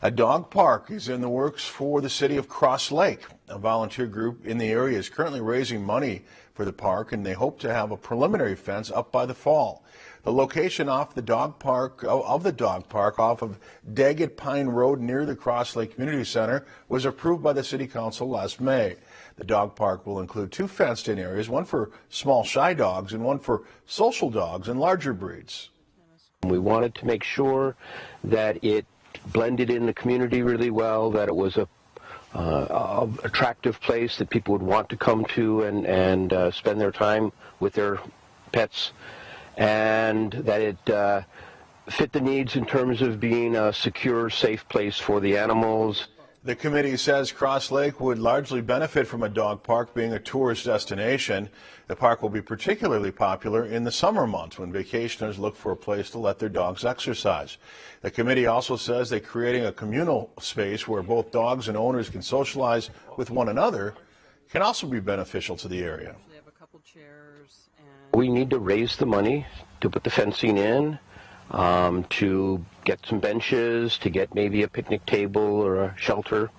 A dog park is in the works for the city of Cross Lake. A volunteer group in the area is currently raising money for the park and they hope to have a preliminary fence up by the fall. The location off the dog park oh, of the dog park off of Daggett Pine Road near the Cross Lake Community Center was approved by the city council last May. The dog park will include two fenced in areas, one for small shy dogs and one for social dogs and larger breeds. We wanted to make sure that it blended in the community really well, that it was a uh, attractive place that people would want to come to and, and uh, spend their time with their pets, and that it uh, fit the needs in terms of being a secure, safe place for the animals. The committee says Cross Lake would largely benefit from a dog park being a tourist destination. The park will be particularly popular in the summer months when vacationers look for a place to let their dogs exercise. The committee also says that creating a communal space where both dogs and owners can socialize with one another can also be beneficial to the area. We need to raise the money to put the fencing in um, to get some benches, to get maybe a picnic table or a shelter.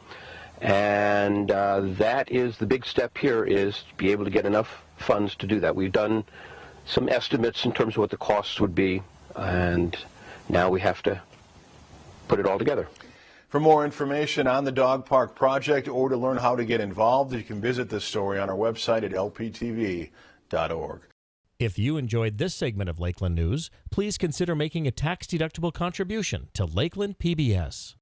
And uh, that is the big step here is to be able to get enough funds to do that. We've done some estimates in terms of what the costs would be, and now we have to put it all together. For more information on the dog park project or to learn how to get involved, you can visit this story on our website at lptv.org. If you enjoyed this segment of Lakeland News, please consider making a tax-deductible contribution to Lakeland PBS.